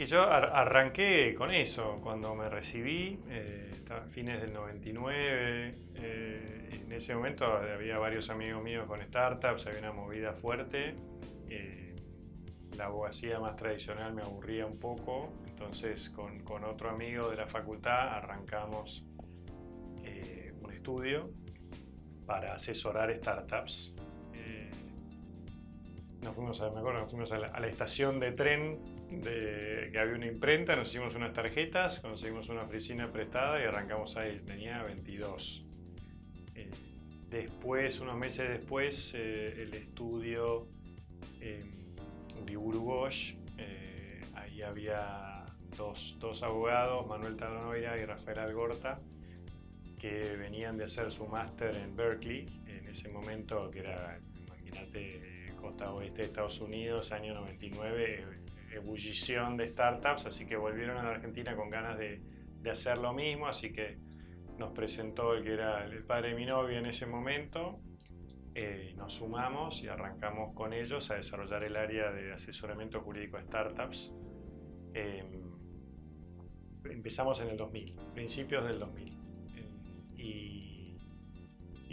Y yo arranqué con eso, cuando me recibí, eh, a fines del 99, eh, en ese momento había varios amigos míos con startups, había una movida fuerte, eh, la abogacía más tradicional me aburría un poco, entonces con, con otro amigo de la facultad arrancamos un estudio para asesorar startups. Nos fuimos, a, me acuerdo, nos fuimos a la estación de tren de que había una imprenta, nos hicimos unas tarjetas, conseguimos una oficina prestada y arrancamos ahí, tenía 22. Eh, después, unos meses después, eh, el estudio eh, Bosch, eh, ahí había dos, dos, abogados, Manuel Tanoira y Rafael Algorta, que venían de hacer su máster en Berkeley, en ese momento que era, imagínate, costa oeste de Estados Unidos, año 99, ebullición de startups, así que volvieron a la Argentina con ganas de, de, hacer lo mismo, así que nos presentó el que era el padre de mi novia en ese momento, eh, nos sumamos y arrancamos con ellos a desarrollar el área de asesoramiento jurídico a startups. Em, empezamos en el 2000, principios del 2000, eh, y,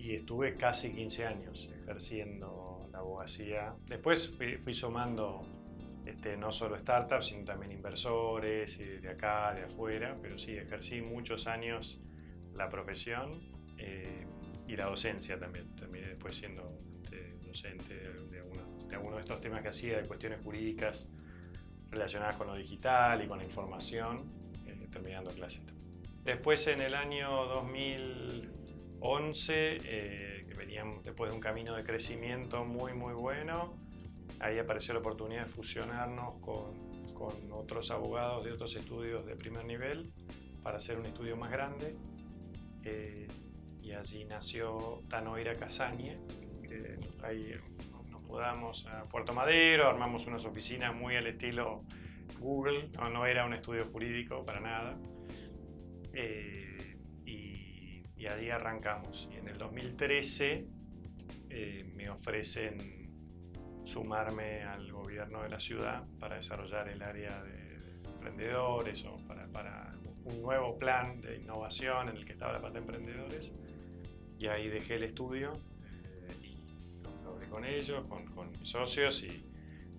y, estuve casi 15 años ejerciendo la abogacía. Después fui, fui sumando este, no solo startups, sino también inversores de acá, de afuera, pero sí, ejercí muchos años la profesión eh, y la docencia también. Terminé después siendo este, docente de, algunos de, estos temas que hacía, de cuestiones jurídicas relacionadas con lo digital y con la información, eh, terminando clases. Después en el año 2011, eh, que veníamos después de un camino de crecimiento muy muy bueno, ahí apareció la oportunidad de fusionarnos con, otros abogados de otros estudios de primer nivel para hacer un estudio más grande. Eh, y allí nació Tanoira Casañe. ahí nos mudamos a Puerto Madero, armamos unas oficinas muy al estilo Google, no, era un estudio jurídico para nada. Eh, y, y, allí arrancamos. Y en el 2013 eh, me ofrecen sumarme al gobierno de la ciudad para desarrollar el área de, emprendedores o para, un nuevo plan de innovación en el que estaba la parte de emprendedores. Y ahí dejé el estudio eh, y lo hablé con ellos, con, mis socios y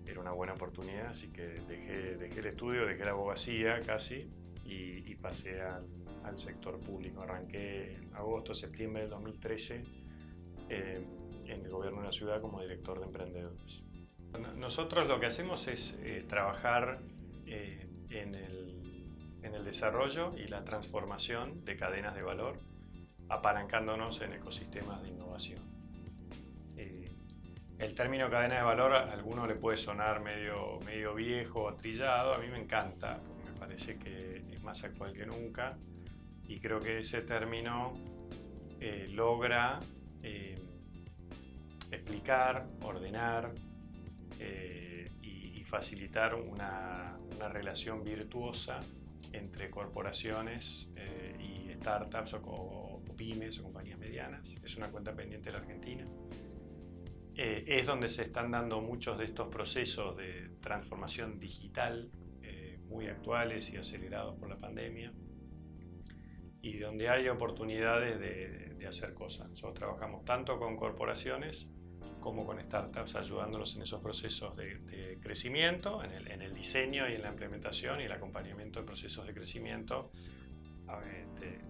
era una buena oportunidad, así que dejé, dejé el estudio, dejé la abogacía casi y, pasé al, al, sector público. Arranqué en agosto, septiembre del 2013 en el gobierno de la ciudad como director de emprendedores. Nosotros lo que hacemos es eh, trabajar eh, en, el, en, el, desarrollo y la transformación de cadenas de valor, apalancándonos en ecosistemas de innovación. Eh, el término cadena de valor a alguno le puede sonar medio, medio viejo o trillado, a mí me encanta, porque me parece que es más actual que nunca y creo que ese término logra explicar, ordenar eh, y, facilitar una, relación virtuosa entre corporaciones eh, y startups o, pymes o compañías medianas. Es una cuenta pendiente de la Argentina. Eh, es donde se están dando muchos de estos procesos de transformación digital muy actuales y acelerados por la pandemia y donde hay oportunidades de, de hacer cosas. Nosotros trabajamos tanto con corporaciones como con startups, ayudándolos en esos procesos de, crecimiento, en el, diseño y en la implementación y el acompañamiento de procesos de crecimiento, este, eh,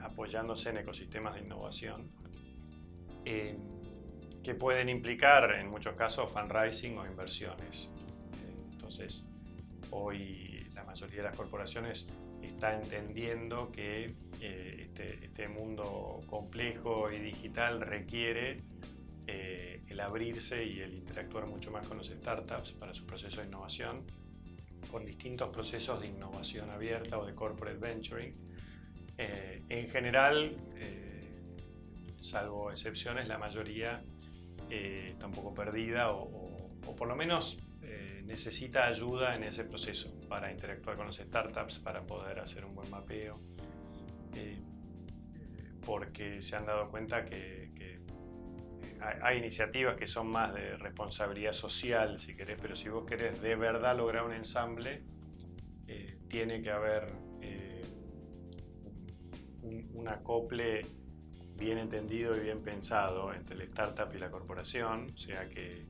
apoyándose en ecosistemas de innovación, eh, que pueden implicar en muchos casos fundraising o inversiones. Entonces, hoy la mayoría de las corporaciones está entendiendo que este, este mundo complejo y digital requiere eh, el abrirse y el interactuar mucho más con los startups para su proceso de innovación, con distintos procesos de innovación abierta o de corporate venturing. Eh, en general, eh, salvo excepciones, la mayoría está un poco perdida o, o por lo menos necesita ayuda en ese proceso para interactuar con los startups, para poder hacer un buen mapeo, porque se han dado cuenta que, que hay iniciativas que son más de responsabilidad social, si querés, pero si vos querés de verdad lograr un ensamble, eh, tiene que haber eh, un, acople bien entendido y bien pensado entre el startup y la corporación, sea que,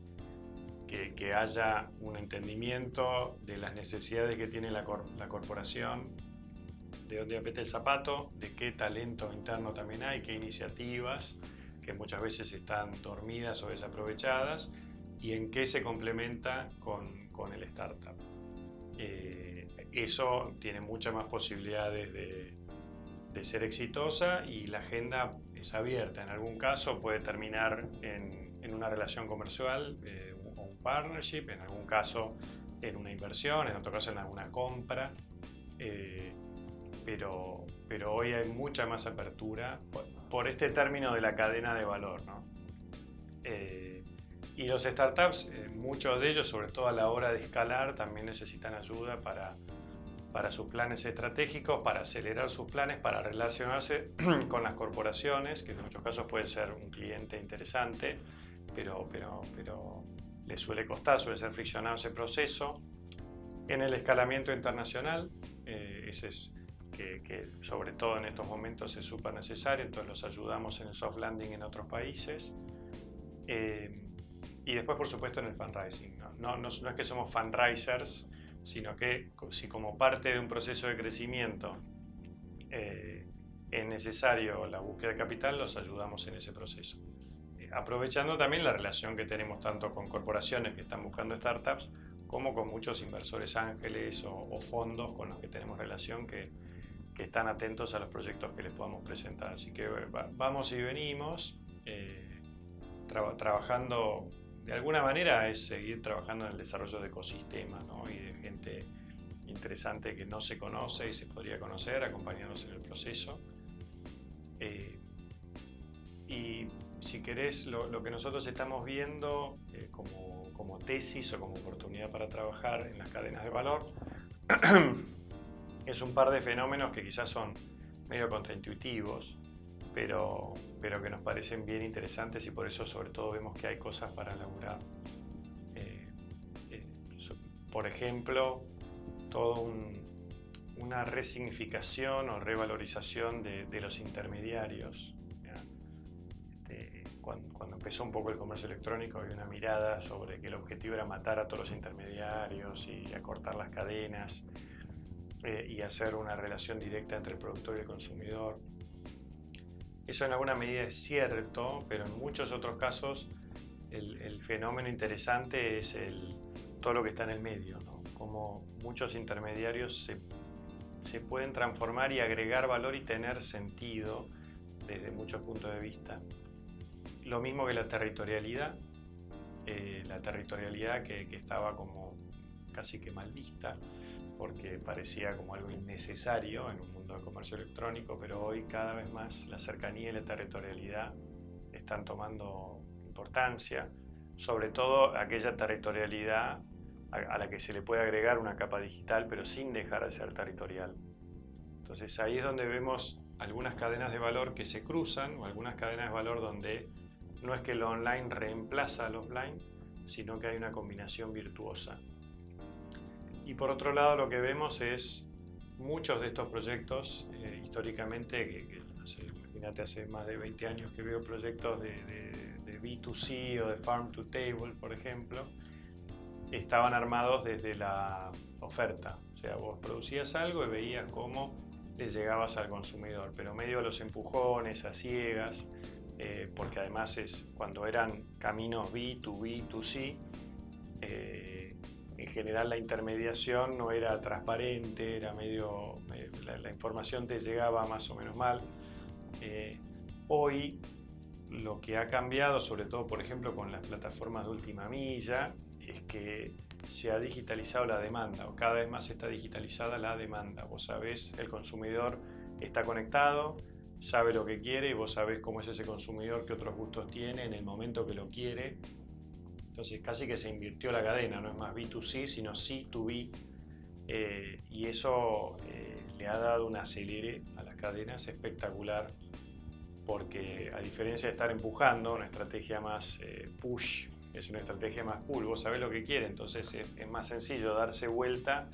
que, haya un entendimiento de las necesidades que tiene la, corporación, de dónde aprieta el zapato, de qué talento interno también hay, qué iniciativas que muchas veces están dormidas o desaprovechadas y en qué se complementa con, el startup. Eh, eso tiene muchas más posibilidades de, ser exitosa y la agenda es abierta. En algún caso puede terminar en, una relación comercial eh, partnership, en algún caso en una inversión, en otro caso en alguna compra. Eh, pero, pero hoy hay mucha más apertura por, este término de la cadena de valor. ¿no? Eh, y los startups, eh, muchos de ellos, sobre todo a la hora de escalar, también necesitan ayuda para, para sus planes estratégicos, para acelerar sus planes, para relacionarse con las corporaciones, que en muchos casos puede ser un cliente interesante, pero, pero, pero les suele costar, suele ser friccionado ese proceso. En el escalamiento internacional, eh, ese es que, sobre todo en estos momentos es súper necesario, entonces los ayudamos en el soft landing en otros países. Eh, y después, por supuesto, en el fundraising. ¿no? No, es que somos fundraisers, sino que si como parte de un proceso de crecimiento eh, es necesario la búsqueda de capital, los ayudamos en ese proceso. Eh, aprovechando también la relación que tenemos tanto con corporaciones que están buscando startups, como con muchos inversores ángeles o, fondos con los que tenemos relación que, que están atentos a los proyectos que les podamos presentar. Así que vamos y venimos, eh, trabajando, de alguna manera es seguir trabajando en el desarrollo de ecosistemas y de gente interesante que no se conoce y se podría conocer, acompañarnos en el proceso. Eh, y si querés, lo, lo, que nosotros estamos viendo eh, como, como tesis o como oportunidad para trabajar en las cadenas de valor, es un par de fenómenos que quizás son medio contraintuitivos, pero, pero que nos parecen bien interesantes y por eso sobre todo vemos que hay cosas para laburar. Eh, eh, por ejemplo, toda una resignificación o revalorización de, los intermediarios. Cuando, cuando, empezó un poco el comercio electrónico había una mirada sobre que el objetivo era matar a todos los intermediarios y acortar las cadenas eh, y hacer una relación directa entre el productor y el consumidor. Eso en alguna medida es cierto, pero en muchos otros casos el, fenómeno interesante es el, todo lo que está en el medio, ¿no? como muchos intermediarios se, se, pueden transformar y agregar valor y tener sentido desde muchos puntos de vista. Lo mismo que la territorialidad, eh, la territorialidad que, que estaba como casi que mal vista, porque parecía como algo innecesario en un mundo de comercio electrónico, pero hoy cada vez más la cercanía y la territorialidad están tomando importancia, sobre todo aquella territorialidad a la que se le puede agregar una capa digital, pero sin dejar de ser territorial. Entonces ahí es donde vemos algunas cadenas de valor que se cruzan, o algunas cadenas de valor donde no es que lo online reemplaza al offline, sino que hay una combinación virtuosa. Y por otro lado lo que vemos es muchos de estos proyectos eh, históricamente, que, imagínate hace más de 20 años que veo proyectos de, de, B2C o de Farm to Table, por ejemplo, estaban armados desde la oferta. O sea, vos producías algo y veías cómo le llegabas al consumidor, pero medio a los empujones, a ciegas, eh, porque además es cuando eran caminos B2B, 2C, eh, en general la intermediación no era transparente, era medio, eh, la, información te llegaba más o menos mal. Eh, hoy lo que ha cambiado, sobre todo por ejemplo con las plataformas de última milla, es que se ha digitalizado la demanda, o cada vez más está digitalizada la demanda. Vos sabés, el consumidor está conectado, sabe lo que quiere y vos sabés cómo es ese consumidor, qué otros gustos tiene en el momento que lo quiere entonces casi que se invirtió la cadena, no es más B2C, sino C2B. Eh, y eso eh, le ha dado un acelere a las cadenas espectacular, porque a diferencia de estar empujando, una estrategia más eh, push es una estrategia más cool, vos sabés lo que quiere, entonces es, más sencillo darse vuelta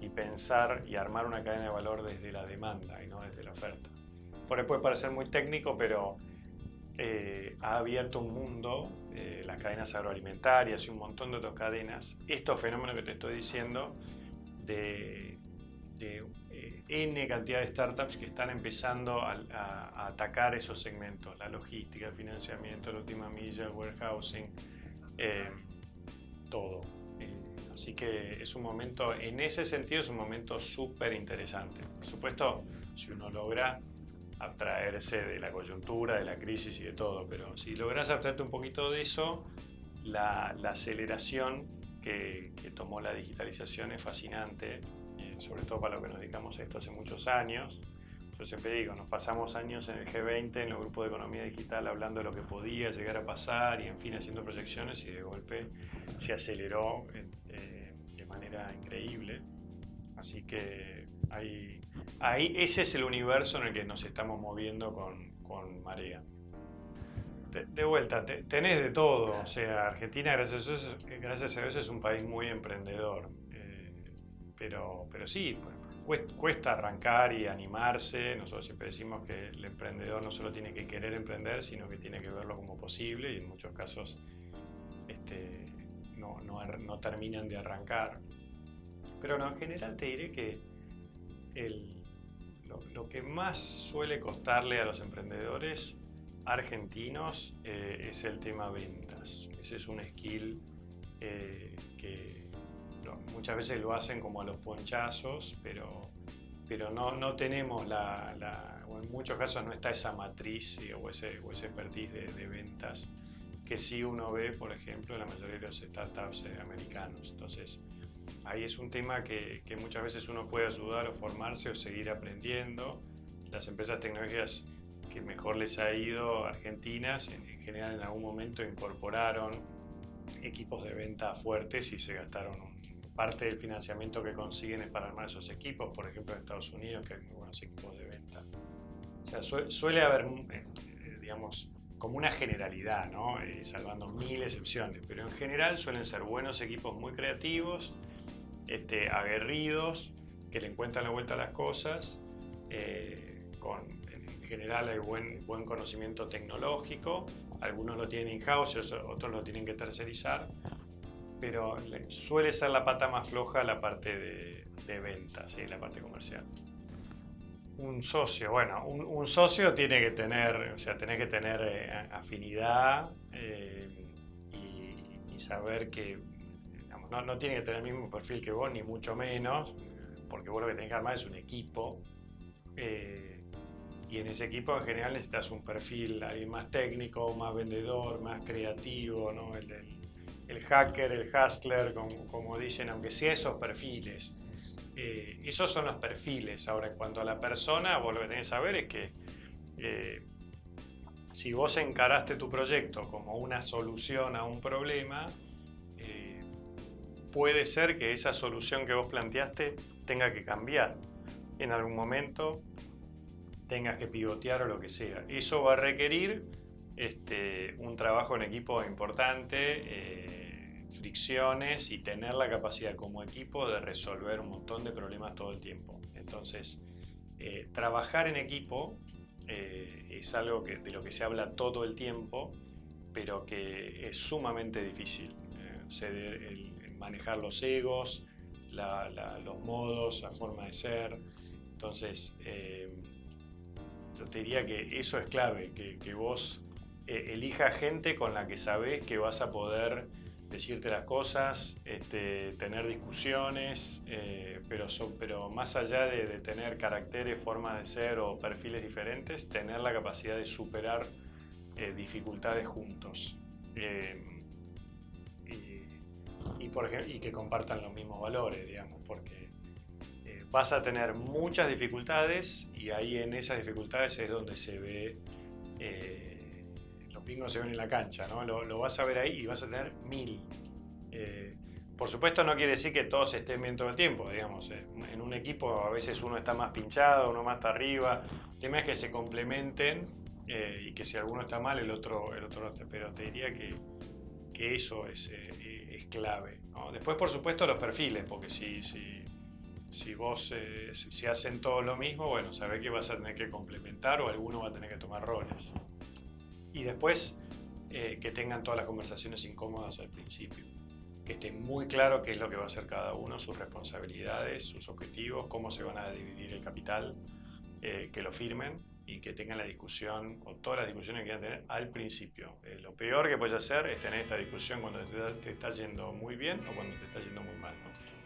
y pensar y armar una cadena de valor desde la demanda y no desde la oferta. Por ahí puede parecer muy técnico, pero eh, ha abierto un mundo, eh, las cadenas agroalimentarias y un montón de otras cadenas, estos fenómenos que te estoy diciendo, de, de eh, N cantidad de startups que están empezando a, a, atacar esos segmentos, la logística, el financiamiento, la última milla, el warehousing, todo. así que es un momento, en ese sentido es un momento súper interesante. Por supuesto, si uno logra abstraerse de la coyuntura, de la crisis y de todo, pero si logras abstraerte un poquito de eso, la, la aceleración que, que, tomó la digitalización es fascinante, eh, sobre todo para lo que nos dedicamos a esto hace muchos años. Yo siempre digo, nos pasamos años en el G20, en el grupo de economía digital, hablando de lo que podía llegar a pasar y en fin haciendo proyecciones y de golpe se aceleró eh, de manera increíble. Así que hay, ahí, ese es el universo en el que nos estamos moviendo con, con Marea. De, vuelta, te, tenés de todo. O sea, Argentina, gracias a Dios, gracias a Dios es un país muy emprendedor. Eh, pero, pero sí, cuesta, cuesta arrancar y animarse. Nosotros siempre decimos que el emprendedor no solo tiene que querer emprender, sino que tiene que verlo como posible y en muchos casos este, no, no terminan de arrancar. Pero no, en general te diré que el, lo, lo, que más suele costarle a los emprendedores argentinos eh, es el tema ventas. Ese es un skill eh, que lo, muchas veces lo hacen como a los ponchazos, pero, pero no, no tenemos la, la, o en muchos casos no está esa matriz o ese, o ese expertise de, de ventas que sí uno ve, por ejemplo, en la mayoría de los startups eh, americanos. Entonces, ahí es un tema que, que, muchas veces uno puede ayudar o formarse o seguir aprendiendo. Las empresas tecnológicas que mejor les ha ido, argentinas, en, en general en algún momento incorporaron equipos de venta fuertes y se gastaron un, parte del financiamiento que consiguen para armar esos equipos, por ejemplo en Estados Unidos que hay muy buenos equipos de venta. O sea, su, suele haber, eh, digamos, como una generalidad, ¿no? eh, salvando mil excepciones, pero en general suelen ser buenos equipos muy creativos, este, aguerridos, que le encuentran la vuelta a las cosas, eh, con, en general hay buen, buen conocimiento tecnológico, algunos lo tienen in-house, otros lo tienen que tercerizar, pero suele ser la pata más floja la parte de, de ventas, ¿sí? la parte comercial. Un socio, bueno, un, un, socio tiene que tener, o sea, tenés que tener eh, afinidad eh, y, y, saber que no, tiene que tener el mismo perfil que vos, ni mucho menos, porque vos lo que tenés que armar es un equipo. Eh, y en ese equipo en general necesitas un perfil alguien más técnico, más vendedor, más creativo, ¿no? el, el, hacker, el hustler, como, dicen, aunque sea esos perfiles. Eh, esos son los perfiles. Ahora, en cuanto a la persona, vos lo que tenés que saber es que eh, si vos encaraste tu proyecto como una solución a un problema, puede ser que esa solución que vos planteaste tenga que cambiar. En algún momento tengas que pivotear o lo que sea. Eso va a requerir este, un trabajo en equipo importante, eh, fricciones y tener la capacidad como equipo de resolver un montón de problemas todo el tiempo. Entonces, eh, trabajar en equipo eh, es algo que, de lo que se habla todo el tiempo, pero que es sumamente difícil. El, manejar los egos, los modos, la forma de ser. Entonces, yo te diría que eso es clave, que, vos eh, elija gente con la que sabes que vas a poder decirte las cosas, este, tener discusiones, eh, pero, son, pero más allá de, de, tener caracteres, formas de ser o perfiles diferentes, tener la capacidad de superar eh, dificultades juntos. Y, que compartan los mismos valores, digamos, porque eh, vas a tener muchas dificultades y ahí en esas dificultades es donde se ve eh, pingos se ven en la cancha, ¿no? Lo, vas a ver ahí y vas a tener mil. Eh, por supuesto no quiere decir que todos estén bien todo el tiempo, digamos. Eh, en un equipo a veces uno está más pinchado, uno más está arriba. El tema es que se complementen eh, y que si alguno está mal, el otro, el otro no Pero te diría que, que eso es, eh, es clave. ¿no? Después, por supuesto, los perfiles, porque si, si, Si vos, eh, si, hacen todo lo mismo, bueno, sabés que vas a tener que complementar o alguno va a tener que tomar roles. Y después, eh, que tengan todas las conversaciones incómodas al principio. Que esté muy claro qué es lo que va a hacer cada uno, sus responsabilidades, sus objetivos, cómo se van a dividir el capital, eh, que lo firmen y que tengan la discusión o todas las discusiones que quieran tener al principio. Eh, lo peor que puedes hacer es tener esta discusión cuando te, te está yendo muy bien o cuando te está yendo muy mal. ¿no?